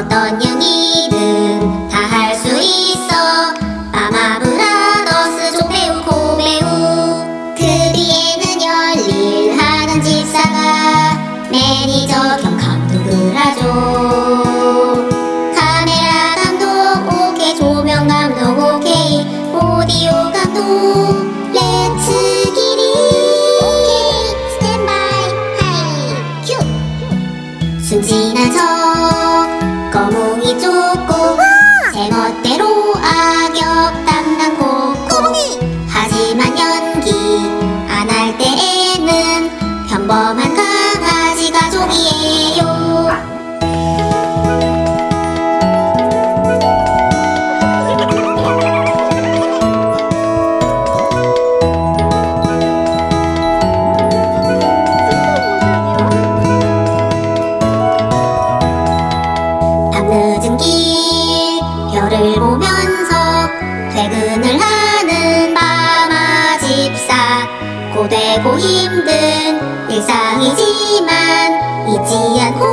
어떤 영이든 다 할 수 있어. 마마무라 너스 조배우 고배우. 그 뒤에는 열일 하는 집사가 매니저 겸 감독을 하죠. 카메라 감독 오케이 조명 감독 오케이 오디오 감독 렌트 길이 스탠바이 하이 큐. 순진한 저 거몽이 쫓고 제멋대로 악역 담당 코코 하지만 연기 안 할 때에는 평범한 강아지 가족이에요 보면서 퇴근을 하는 마마 집사. 고되고 힘든 일상이지만 잊지 않고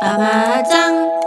빠바장.